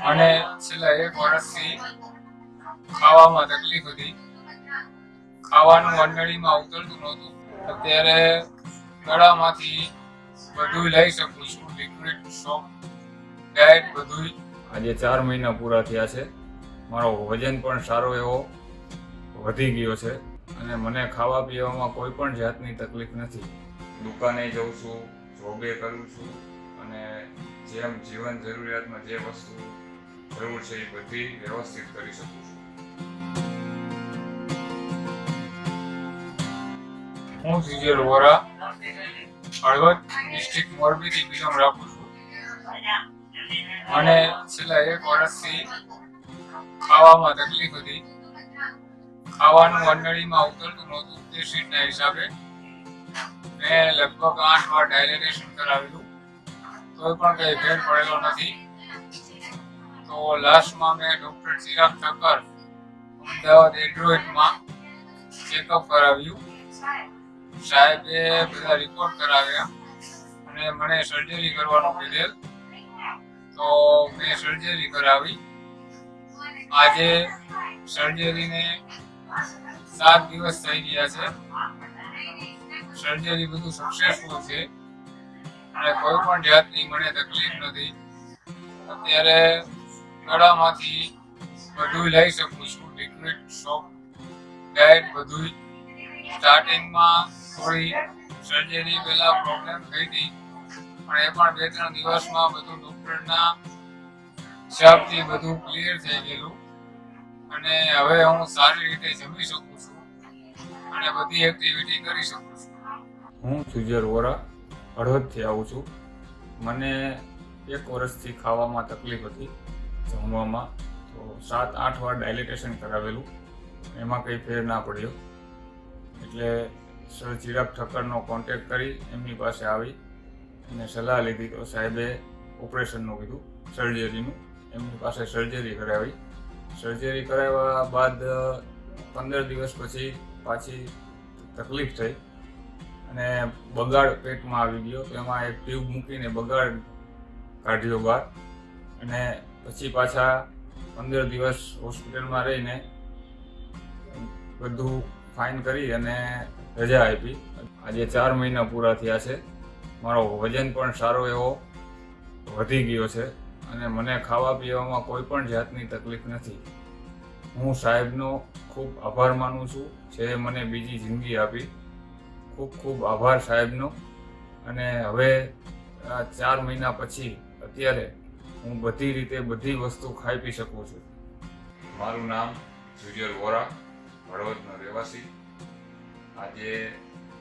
અને છેલ્લા એક વર્ષથી ખાવામાં તકલીફ હતી. ખાવાનું મંડળીમાં ઉતરતું નહોતું. અત્યારે ગળામાંથી બધું લઈ શકું છું. લિક્વિડ સોપ ડાયટ બધું આજે ચાર મહિના પૂરા થયા છે. મારો વજન પણ સારો એવો વધી ગયો છે. અને મને ખાવા પીવામાં કોઈ પણ જાતની તકલીફ નથી. દુકાને જઉં છું જોબે કરું છું. અને જેમ જીવન જરૂરિયાતમાં જે વસ્તુ જરૂર છે એ બધી વ્યવસ્થિત કરી શકું છું હું જીજેર વોરા હળવદ ડિસ્ટ્રિક્ટ મોરબીથી બિલોંગ રાખું છું અને છેલ્લા એક વર્ષથી ખાવામાં તકલીફ હતી ખાવાનું મંડળીમાં ઉતરતું નહોતું તે સીટના હિસાબે મેં લગભગ આઠ વાર ડાયલેટેશન કરાવેલું કોઈ પણ કંઈ ભેદ પડેલો નથી તો લાસ્ટમાં મેં ડૉક્ટર ચિરાગ ઠક્કર અમદાવાદ એડ્રોઇડમાં ચેકઅપ કરાવ્યું. સાહેબે બધા રિપોર્ટ કરાવ્યા અને મને સર્જરી કરવાનું કીધેલ. તો મેં સર્જરી કરાવી. આજે સર્જરીને સાત દિવસ થઈ ગયા છે. સર્જરી બધું સક્સેસફુલ છે. અને કોઈ પણ જાતની મને તકલીફ નથી. અત્યારે ગળામાંથી બધું લઈ શકું છું. લિક્વિડ સોપ ડાયટ બધું સ્ટાર્ટિંગમાં થોડી સર્જરી પહેલા પ્રોબ્લેમ થઈ હતી. પણ એ પણ બે ત્રણ દિવસમાં બધું ડૉક્ટરના હિસાબથી બધું ક્લિયર થઈ ગયેલું. અને હવે હું સારી રીતે જમી શકું છું અને બધી એક્ટિવિટી કરી શકું છું. હું સુજર વોરા, હળવદથી આવું છું. મને એક વર્ષથી ખાવામાં તકલીફ હતી. જમવામાં તો સાત, આઠ વાર ડાયલિટેશન કરાવેલું. એમાં કંઈ ફેર ના પડ્યો. એટલે સર ચિરાગ ઠક્કરનો કોન્ટેક્ટ કરી એમની પાસે આવી અને સલાહ લીધી તો સાહેબે ઓપરેશનનું કીધું સર્જરીનું એમની પાસે સર્જરી કરાવી. સર્જરી કરાવ્યા બાદ, પંદર દિવસ પછી પાછી તકલીફ થઈ અને બગાડ પેટમાં આવી ગયો. તો એમાં એક ટ્યુબ મૂકીને બગાડ કાઢ્યો બહાર. અને પછી પાછા પંદર દિવસ હોસ્પિટલમાં રહીને બધું ફાઇન કરી અને રજા આપી. આજે ચાર મહિના પૂરા થયા છે. મારો વજન પણ સારો એવો વધી ગયો છે અને મને ખાવા પીવામાં કોઈ પણ જાતની તકલીફ નથી. હું સાહેબનો ખૂબ આભાર માનું છું જે મને બીજી જિંદગી આપી. ખૂબ ખૂબ આભાર સાહેબનો. અને હવે ચાર મહિના પછી અત્યારે હું બધી રીતે બધી વસ્તુ ખાઈ પી શકું છું. મારું નામ જુજર વોરા હળવદનો રહેવાસી. આજે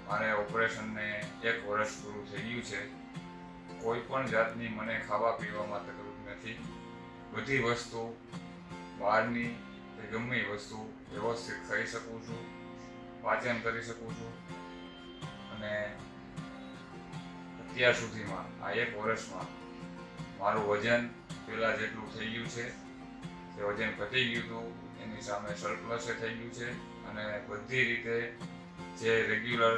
મારે ઓપરેશનને એક વર્ષ પૂરું થઈ ગયું છે. કોઈ પણ જાતની મને ખાવા પીવામાં તકલીફ નથી. બધી વસ્તુ, બહારની કે ગમે વસ્તુ વ્યવસ્થિત ખાઈ શકું છું, પાચન કરી શકું છું. અને અત્યાર સુધીમાં, આ એક વર્ષમાં મારું વજન પહેલાં જેટલું થઈ ગયું છે તે વજન ઘટી ગયું હતું, એની સામે સરપ્લસે થઈ ગયું છે, અને બધી રીતે જે રેગ્યુલર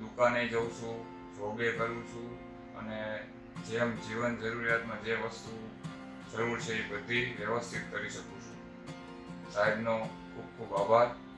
દુકાને જઉં છું જોગે કરું છું, અને જેમ જીવન જરૂરિયાતમાં જે વસ્તુ જરૂર છે એ બધી વ્યવસ્થિત કરી શકું છું. સાહેબનો ખૂબ ખૂબ આભાર.